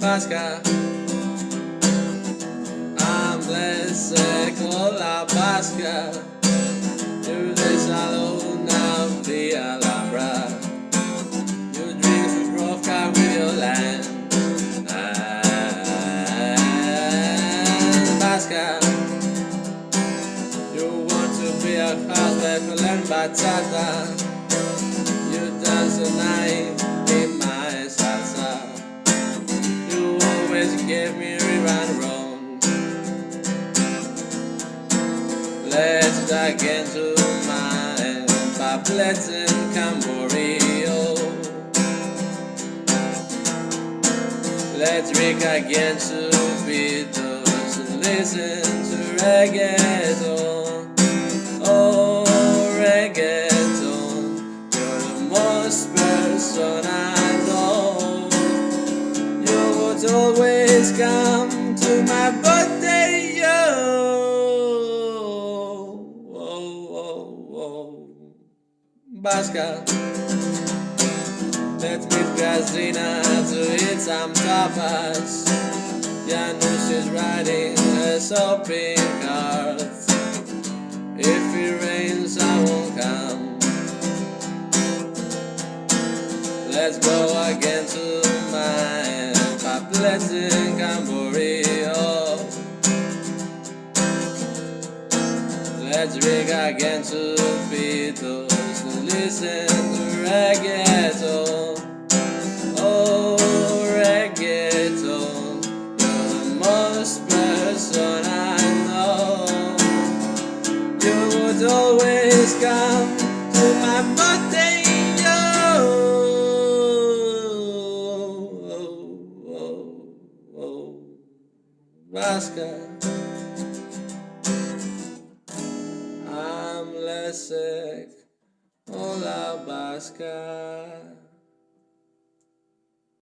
Basca I'm less con la basca You desalo now the Alhambra. You drink the Grovka with your land. Ah, and Basca You want to be a husband learn bachata You dance the night give me rerun wrong. Let's dive into my paplets in Camborio Let's drink again to Beatles and listen to reggaeton always come to my birthday, yo. Oh, oh, oh Basca Let's meet Gazina to eat some tapas. Janusz is riding a shopping cart If it rains I won't come. Let's go again to my in Camborio Let's drink again to Beatles and listen to reggaeton. Oh, reggaeton You're the most person I know. You would always come to my birthday, Vasca. I'm Leszek Ola Basca